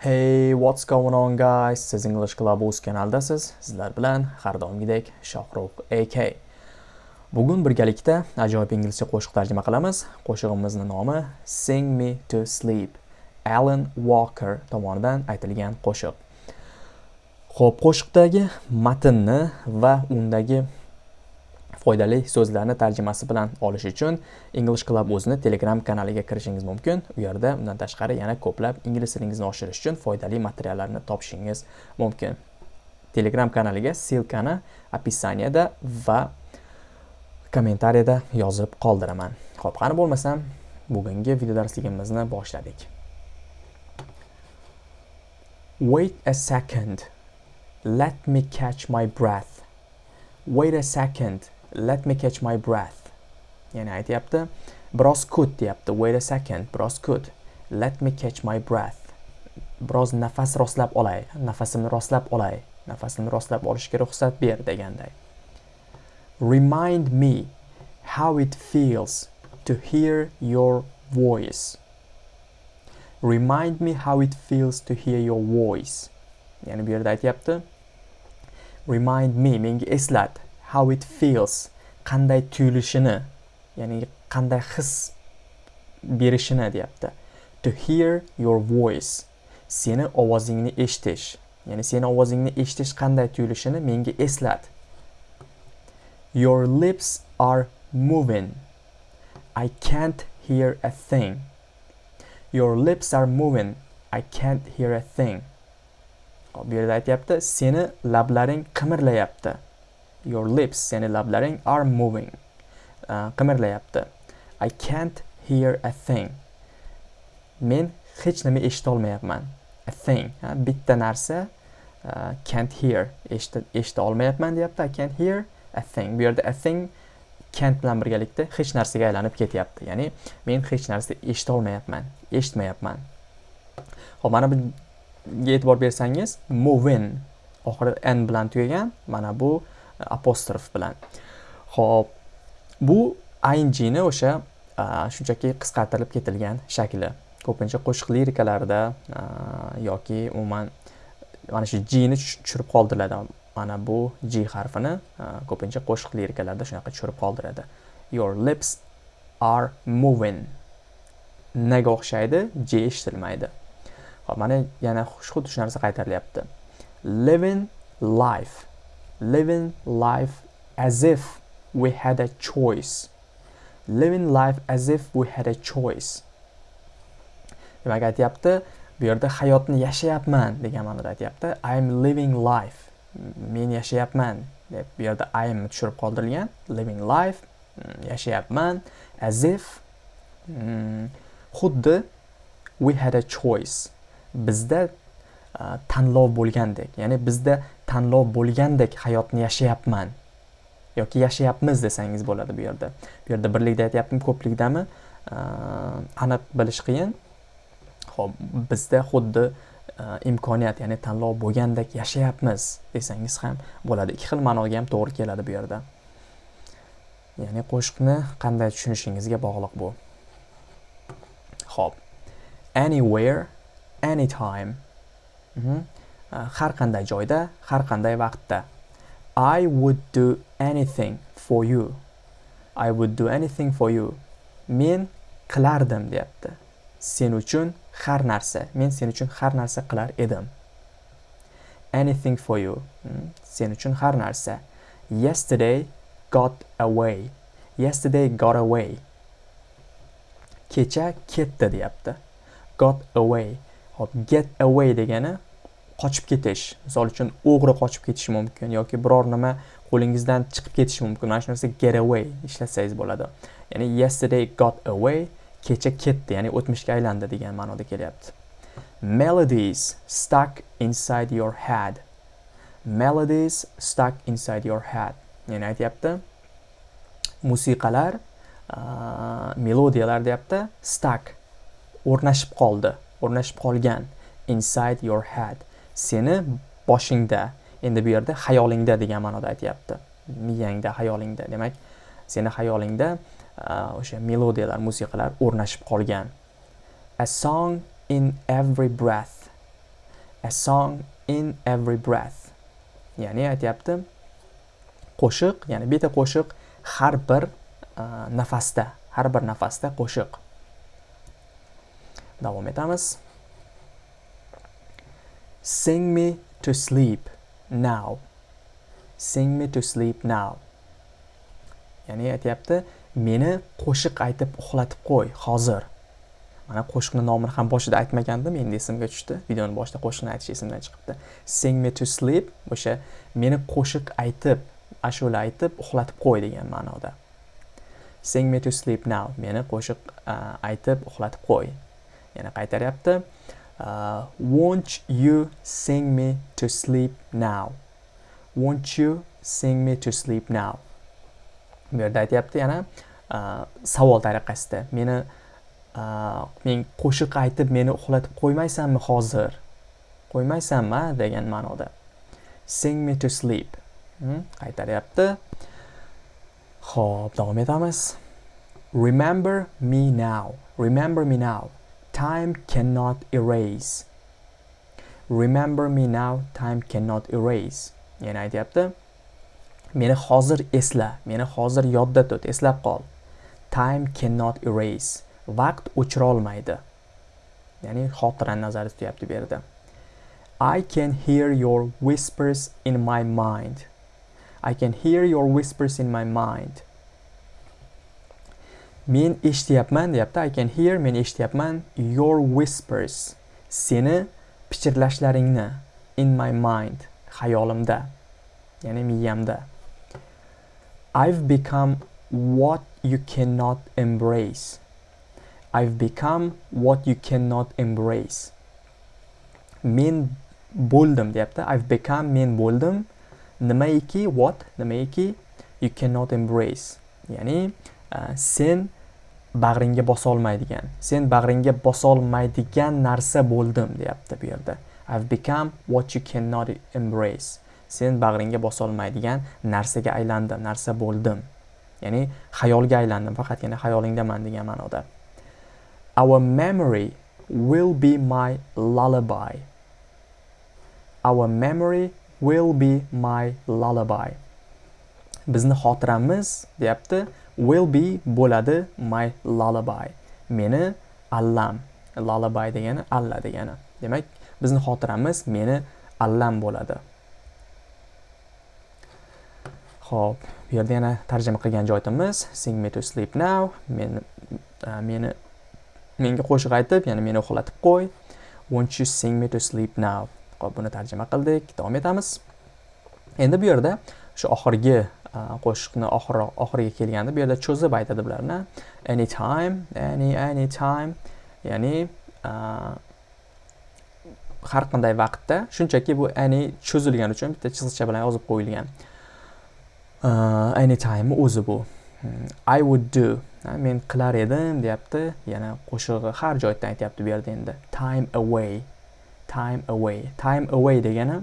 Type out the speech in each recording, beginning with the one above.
Hey, what's going on guys? Siz English Club o'z kanaldasiz. Sizlar bilan har doimgidek Shohruh AK. Bugun birgalikda ajoyib inglizcha qo'shiq tarjima qilamiz. Qo'shig'imizning nomi Sing Me to Sleep. Alan Walker tomonidan aytilgan qo'shiq. Xo'p, qo'shiqdagi matnni va undagi foydali so'zlarni tarjimasi bilan olish uchun English Club o'zini Telegram kanaliga kirishingiz mumkin. U yerda undan tashqari yana ko'plab ingliz tilingizni oshirish uchun foydali materiallarni topishingiz mumkin. Telegram kanaliga silkani описаниеda va kommentariyada yozib qoldiraman. Xo'p, qani bo'lmasam, bugungi video darsligimizni boshladik. Wait a second. Let me catch my breath. Wait a second. Let me catch my breath. Ya'ni aytyapti biroz kut deyapti. Wait a second biroz kut. Let me catch my breath. Biroz nafas rostlab olay. Nafasimni rostlab olay. Nafasimni rostlab olishga ruxsat ber deganday. Remind me how it feels to hear your voice. Remind me how it feels to hear your voice. Ya'ni bu yerda aytyapti. Remind me menga eslat. How it feels qanday tuyulishini ya'ni qanday his berishini deyapti. To hear your voice seni ovozingni eshitish ya'ni seni ovozingni eshitish qanday tuyulishini menga eslat your lips are moving. I can't hear a thing. Your lips are moving. I can't hear a thing. Bu yerda aytyapti seni lablaring qimirlayapti. Your lips ya'ni lablaring are moving. Uh, qimirlayapti. I can't hear a thing. Men hech nima eshitolmayapman. A thing ha, bitta narsa uh, can't hear eshita olmayapman deyapti. I can't hear a thing. Bu yerda a thing can't bilan birgalikda hech narsaga aylanib ketyapti. Ya'ni men hech narsa eshita olmayapman eshitmayapman. Ho'p mana bu e'tibor bersangiz moving oxiri n bilan tugagan mana bu apostrof bilan. Ho'p bu ingni o'sha shunchaki qisqartirib ketilgan shakli. Ko'pincha qo'shiq lirikalarida yoki umuman mana shu jini tushirib qoldiriladi. Mana bu g harfini ko'pincha qo'shiq lirikalarda shunaqa tushirib qoldiradi. Your lips are moving. Naga o'xshaydi? J eshitilmaydi. Hop mana yana xuddi shu narsa qaytarilyapti. Living life. Living life as if we had a choice. Living life as if we had a choice. Demak aytyapti bu yerda hayotni yashayapman degan ma'noda aytyapti. I'm living life. Men yashayapman deb bu yerda i'm tushirib qoldirilgan. Living life mm, yashayapman as if mm, xuddi we had a choice. Bizda uh, tanlov bo'lgandek ya'ni bizda tanlov bo'lgandek hayotni yashayapman. Yoki yashayapmiz desangiz bo'ladi bu yerda. Bu yerda birlikda aytyaptimi ko'plikdami aniq bilish qiyin. Ho'p bizda xuddi imkoniyat ya'ni tanlov bo'lgandek yashayapmiz desangiz ham bo'ladi. Ikki xil ma'noga ham to'g'ri keladi bu yerda. Ya'ni qo'shiqni qanday tushunishingizga bog'liq bu. Ho'p anywhere anytime. Mm -hmm. Э, har qanday joyda har qanday vaqtda. I would do anything for you. I would do anything for you. Men qilardim deyapti. Sen uchun har narsa men sen uchun har narsa qilar edim. Anything for you. Hmm, sen uchun har narsa. Yesterday got away. Yesterday got away. Kecha ketdi deyapti. Got away. Hop get away degani qochib ketish. Misol uchun o'g'ri qochib ketishi mumkin yoki biror nima qo'lingizdan chiqib ketishi mumkin. Mana shu narsa get away ishlatsangiz bo'ladi. Ya'ni yesterday got away kecha ketdi ya'ni o'tmishga aylandi degan ma'noda kelyapti. Melodies stuck inside your head. Melodies stuck inside your head. Ya'ni aytyapti musiqalar melodiyalar deyapti stuck o'rnashib qoldi o'rnashib qolgan inside your head. Seni boshingda endi bu yerda xayolingda degan ma'noda aytyapti. Miyangda xayolingda. Demak seni xayolingda o'sha melodiyalar musiqalar o'rnashib qolgan. A song in every breath. A song in every breath. Ya'ni aytyapti qo'shiq ya'ni bitta qo'shiq har bir nafasda har bir nafasda qo'shiq. Davom etamiz. Sing me to sleep now. Sing me to sleep now. Ya'ni aytyapti meni qo'shiq aytib uxlatib qo'y hozir. Mana qo'shiqni nomini ham boshida aytmagandim endi esimga tushdi. Videoni boshida qo'shiqni aytish esimdan chiqibdi. Sing me to sleep o'sha meni qo'shiq aytib ashula aytib uxlatib qo'y degan ma'noda. Sing me to sleep now meni qo'shiq aytib uxlatib qo'y. Yana qaytaryapti. Uh, won't you sing me to sleep now? Won't you sing me to sleep now? Bu yerda aytyapti yana uh, savol tariqasida. Meni uh, men qo'shiq aytib meni uxlatib qo'ymaysanmi hozir? Qo'ymaysanmi degan ma'noda. Sing me to sleep. Hmm, Qaytaryapti ho'p davom etamiz. Remember me now. Remember me now. Time cannot erase. Remember me now time cannot erase. Yana aytyapti? Meni hozir esla meni hozir yodda tut eslab qol. Time cannot erase. Vaqt o'chira olmaydi ya'ni xotirani nazarda tutyapti bu yerda. I can hear your whispers in my mind. I can hear your whispers in my mind. Men eshityapman deyapti I can hear men eshityapman your whispers seni pichirlashlaringni in my mind xayolimda ya'ni miyamda I've become what you cannot embrace I've become what you cannot embrace. Men bo'ldim deyapti. I've become men bo'ldim. Nimaiki what? Nimaiki you cannot embrace. Ya'ni uh, sen bag'ringga bosa olmaydigan, sen bag'ringga bosa olmaydigan narsa bo'ldim deyapti bu yerda. I've become what you cannot embrace. Sen bag'ringga bosa olmaydigan narsaga aylandim, narsa bo'ldim. Ya'ni xayolga aylandim, faqatgina xayolingdaman degan ma'noda. Our memory will be my lullaby. Our memory will be my lullaby. Bizni xotiramiz deyapti will be bo'ladi my lullaby. Meni allam. Lullaby degani alla degani. Demak, bizni xotiramiz meni allam bo'ladi. Xo'p, bu yerda yana tarjima qilgan joyimiz sing me to sleep now. Men meni menga qo'shiq aytib ya'ni meni uxlatib qo'y won't you sing me to sleep now hop buni tarjima qildik davom etamiz endi bu yerda shu oxirgi qo'shiqni oxiri oxiriga kelganda bu yerda cho'zib aytadi bularni. Anytime any anytime ya'ni har qanday vaqtda shunchaki bu any cho'zilgani uchun bitta chiziqcha bilan yozib qo'yilgan. Anytime o'zi bu. Hmm, I would do. Men qilar edim deyapti. Yana qo'shig'i har joydan aytyapti bu yerda endi. Time away. Time away. Time away degani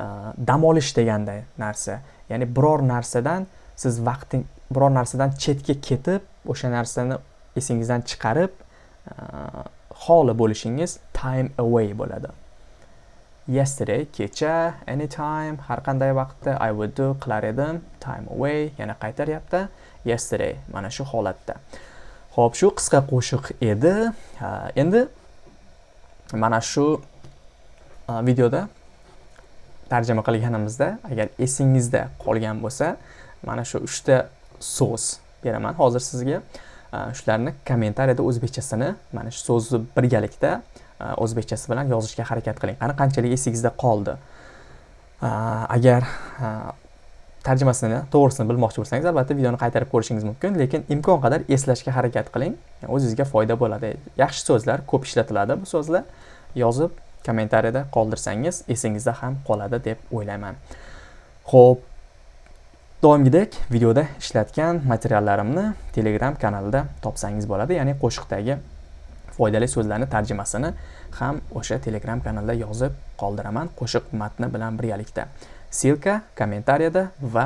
Э, dam olish deganday narsa. Ya'ni biror narsadan siz vaqting biror narsadan chetga ketib o'sha narsani esingizdan chiqarib e, xoli bo'lishingiz time away bo'ladi. Yesterday kecha anytime har qanday vaqtda i would do qilar edim time away yana qaytaryapti. Yesterday mana shu holatda. Ho'p shu qisqa qo'shiq edi. E, endi mana shu e, videoda tarjima qilganimizda agar esingizda qolgan bo'lsa mana shu uchta so'z beraman hozir sizga. Shularni kommentariyada o'zbekchasini mana shu so'zni birgalikda o'zbekchasi bilan yozishga harakat qiling. Qani qanchalik esingizda qoldi? Agar tarjimasini to'g'risini bilmoqchi bo'lsangiz albatta videoni qaytarib ko'rishingiz mumkin lekin imkon qadar eslashga harakat qiling. O'zingizga foyda bo'ladi. Yaxshi so'zlar ko'p ishlatiladi bu so'zlar. Yozib kommentariyada qoldirsangiz esingizda ham qoladi deb o'ylayman ho'p doimgidek videoda ishlatgan materiallarimni telegram kanalida topsangiz bo'ladi ya'ni qo'shiqdagi foydali so'zlarni tarjimasini ham o'sha telegram kanalda yozib qoldiraman qo'shiq matni bilan birgalikda Silka kommentariyada va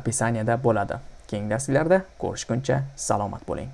opisaniyada bo'ladi. Keyingi darslarda ko'rishguncha salomat bo'ling.